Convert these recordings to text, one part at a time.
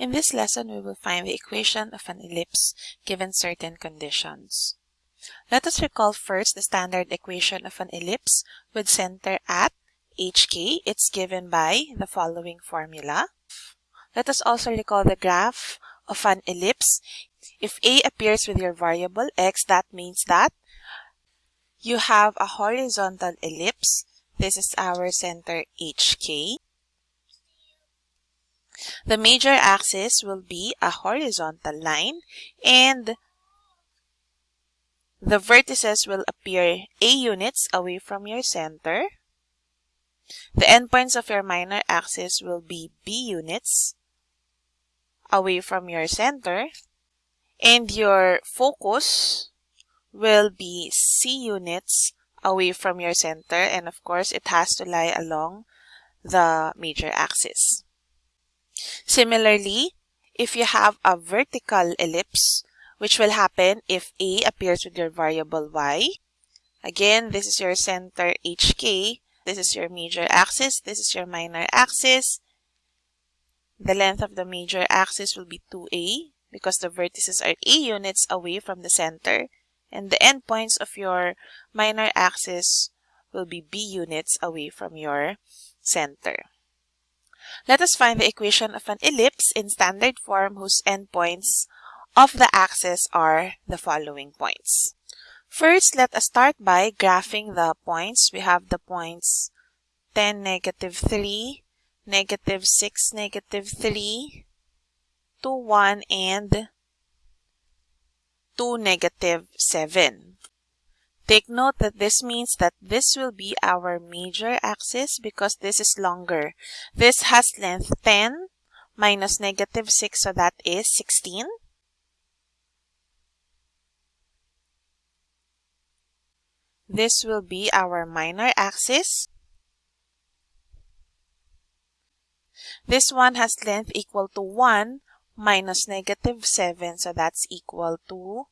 In this lesson, we will find the equation of an ellipse given certain conditions. Let us recall first the standard equation of an ellipse with center at hk. It's given by the following formula. Let us also recall the graph of an ellipse. If a appears with your variable x, that means that you have a horizontal ellipse. This is our center hk. The major axis will be a horizontal line and the vertices will appear A units away from your center. The endpoints of your minor axis will be B units away from your center. And your focus will be C units away from your center. And of course, it has to lie along the major axis. Similarly, if you have a vertical ellipse, which will happen if A appears with your variable y, again, this is your center HK, this is your major axis, this is your minor axis. The length of the major axis will be 2A because the vertices are A units away from the center, and the endpoints of your minor axis will be B units away from your center. Let us find the equation of an ellipse in standard form whose endpoints of the axis are the following points. First, let us start by graphing the points. We have the points 10, negative 3, negative 6, negative 3, 2, 1, and 2, negative 7. Take note that this means that this will be our major axis because this is longer. This has length 10 minus negative 6, so that is 16. This will be our minor axis. This one has length equal to 1 minus negative 7, so that's equal to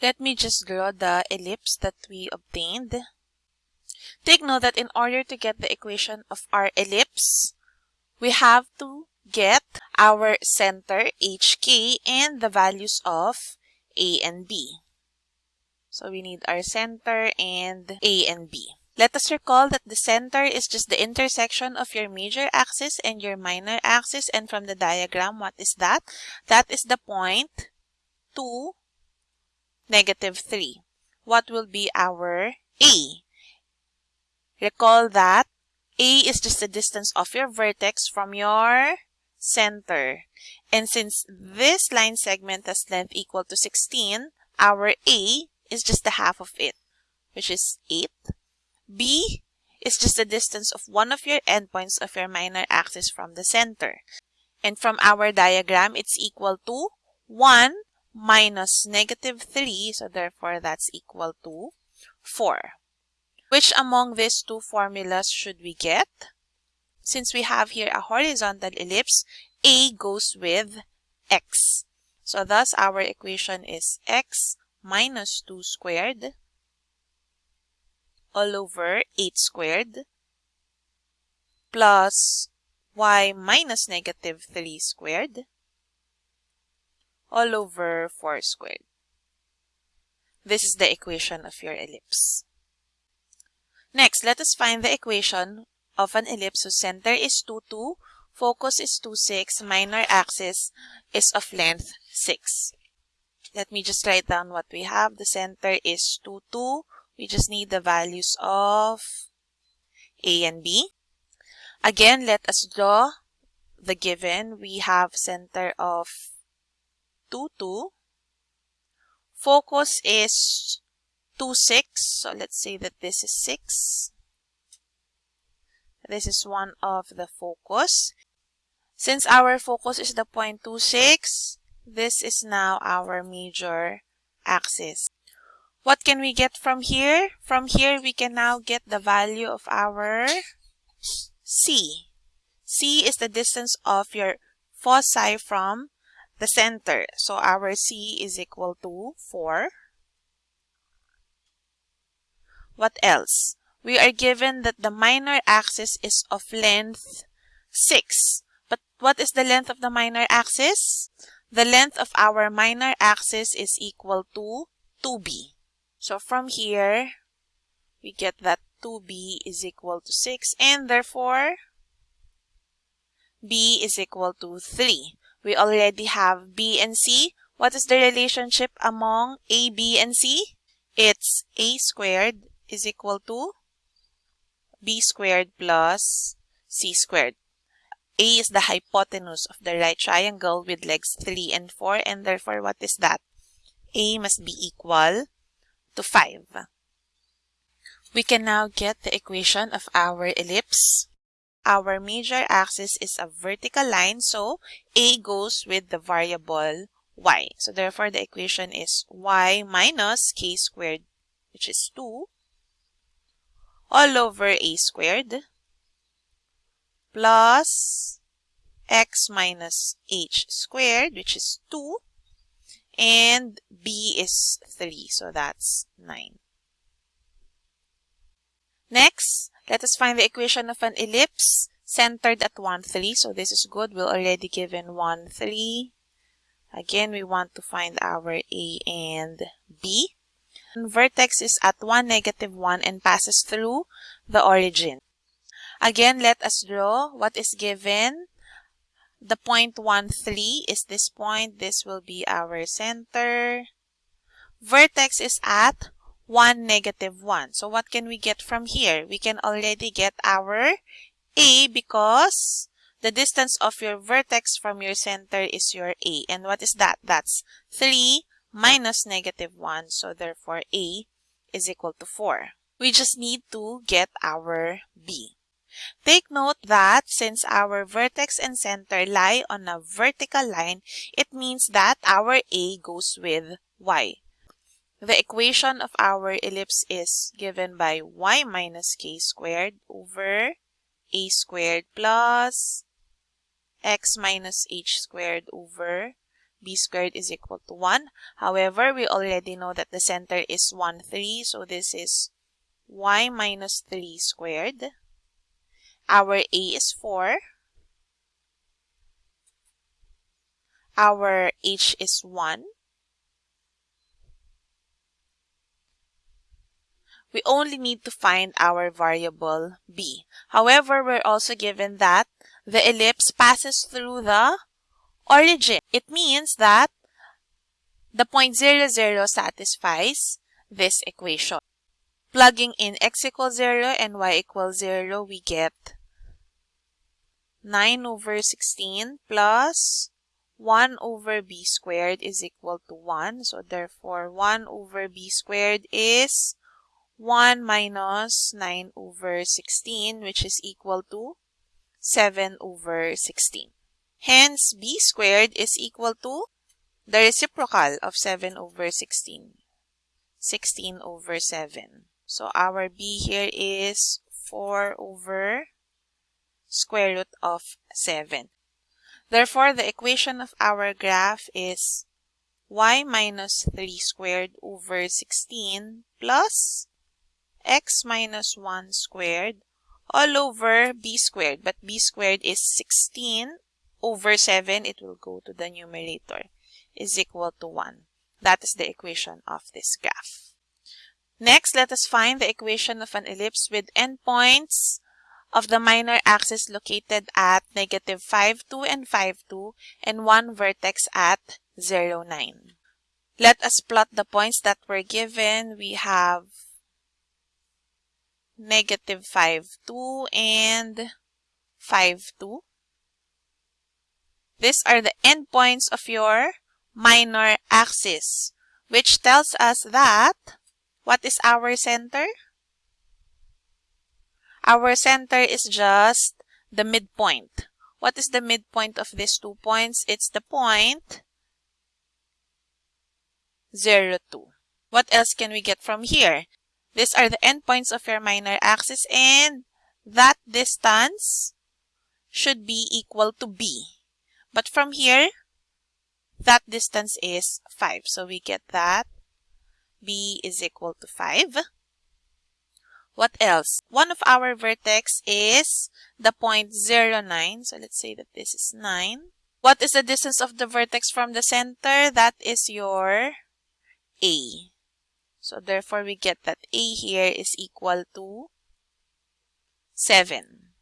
let me just draw the ellipse that we obtained. Take note that in order to get the equation of our ellipse, we have to get our center HK and the values of A and B. So we need our center and A and B. Let us recall that the center is just the intersection of your major axis and your minor axis. And from the diagram, what is that? That is the point 2, negative 3. What will be our A? Recall that A is just the distance of your vertex from your center. And since this line segment has length equal to 16, our A is just the half of it, which is 8. B is just the distance of one of your endpoints of your minor axis from the center. And from our diagram, it's equal to 1 minus negative 3, so therefore that's equal to 4. Which among these two formulas should we get? Since we have here a horizontal ellipse, A goes with x. So thus our equation is x minus 2 squared all over 8 squared plus y minus negative 3 squared all over 4 squared. This is the equation of your ellipse. Next, let us find the equation of an ellipse whose center is 2, 2, focus is 2, 6, minor axis is of length 6. Let me just write down what we have. The center is 2, 2. We just need the values of A and B. Again, let us draw the given. We have center of 2, 2. Focus is 2, 6. So let's say that this is 6. This is one of the focus. Since our focus is the point 2, 6, this is now our major axis. What can we get from here? From here, we can now get the value of our C. C is the distance of your foci from the center. So our C is equal to 4. What else? We are given that the minor axis is of length 6. But what is the length of the minor axis? The length of our minor axis is equal to 2b. So from here, we get that 2b is equal to 6 and therefore b is equal to 3. We already have b and c. What is the relationship among a, b, and c? It's a squared is equal to b squared plus c squared. A is the hypotenuse of the right triangle with legs 3 and 4 and therefore what is that? A must be equal to 5. We can now get the equation of our ellipse. Our major axis is a vertical line, so A goes with the variable y. So therefore, the equation is y minus k squared, which is 2, all over a squared plus x minus h squared, which is 2, and b is 3, so that's 9. Next, let us find the equation of an ellipse centered at 1, 3. So this is good. We're already given 1, 3. Again, we want to find our A and B. And vertex is at 1, negative 1 and passes through the origin. Again, let us draw what is given. The point 1, 3 is this point. This will be our center. Vertex is at 1, negative 1. So what can we get from here? We can already get our A because the distance of your vertex from your center is your A. And what is that? That's 3 minus negative 1. So therefore A is equal to 4. We just need to get our B. Take note that since our vertex and center lie on a vertical line, it means that our A goes with Y. The equation of our ellipse is given by y minus k squared over a squared plus x minus h squared over b squared is equal to 1. However, we already know that the center is 1, 3. So this is y minus 3 squared. Our a is 4. Our h is 1. We only need to find our variable b. However, we're also given that the ellipse passes through the origin. It means that the point 0, 0 satisfies this equation. Plugging in x equals 0 and y equals 0, we get 9 over 16 plus 1 over b squared is equal to 1. So therefore, 1 over b squared is 1 minus 9 over 16 which is equal to 7 over 16. Hence, b squared is equal to the reciprocal of 7 over 16. 16 over 7. So our b here is 4 over square root of 7. Therefore, the equation of our graph is y minus 3 squared over 16 plus x minus 1 squared all over b squared. But b squared is 16 over 7. It will go to the numerator is equal to 1. That is the equation of this graph. Next, let us find the equation of an ellipse with endpoints of the minor axis located at negative 5, 2, and 5, 2, and one vertex at 0, 9. Let us plot the points that were given. We have negative 5, 2, and 5, 2. These are the endpoints of your minor axis, which tells us that what is our center? Our center is just the midpoint. What is the midpoint of these two points? It's the point 0, 2. What else can we get from here? These are the endpoints of your minor axis and that distance should be equal to b. But from here, that distance is 5. So we get that b is equal to 5. What else? One of our vertex is the point 09. So let's say that this is 9. What is the distance of the vertex from the center? That is your A. So therefore, we get that A here is equal to 7.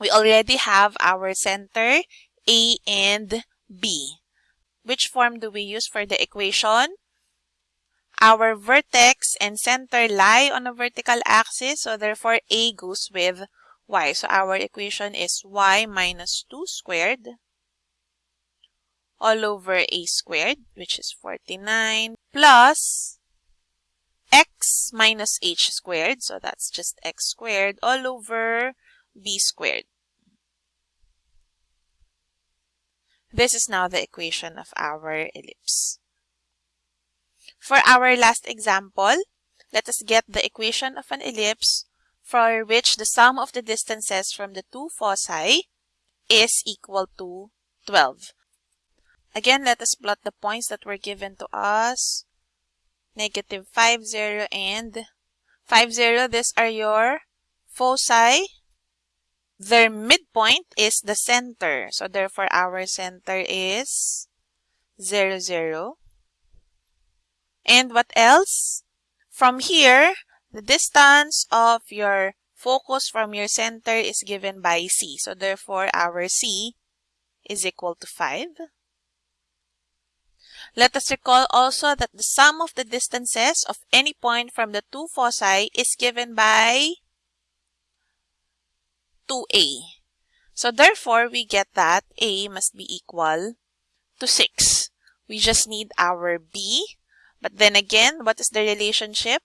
We already have our center A and B. Which form do we use for the equation? Our vertex and center lie on a vertical axis, so therefore A goes with y. So our equation is y minus 2 squared all over a squared, which is 49, plus x minus h squared, so that's just x squared, all over b squared. This is now the equation of our ellipse. For our last example, let us get the equation of an ellipse for which the sum of the distances from the two foci is equal to 12. Again, let us plot the points that were given to us. Negative 5, 0, and 5, 0. These are your foci. Their midpoint is the center. So, therefore, our center is 0, 0. And what else? From here, the distance of your focus from your center is given by C. So therefore, our C is equal to 5. Let us recall also that the sum of the distances of any point from the two foci is given by 2a. So therefore, we get that a must be equal to 6. We just need our b but then again, what is the relationship?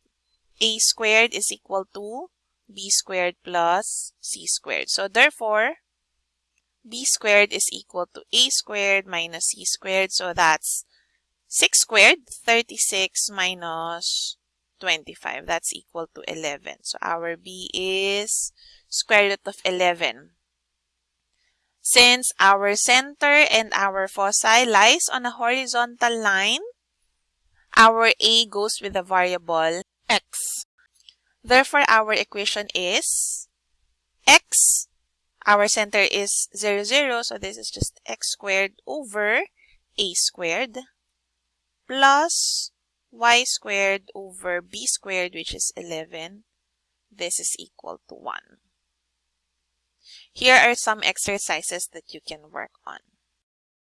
a squared is equal to b squared plus c squared. So therefore, b squared is equal to a squared minus c squared. So that's 6 squared, 36 minus 25. That's equal to 11. So our b is square root of 11. Since our center and our foci lies on a horizontal line, our a goes with the variable x. Therefore, our equation is x, our center is 0, 0, so this is just x squared over a squared plus y squared over b squared, which is 11. This is equal to 1. Here are some exercises that you can work on.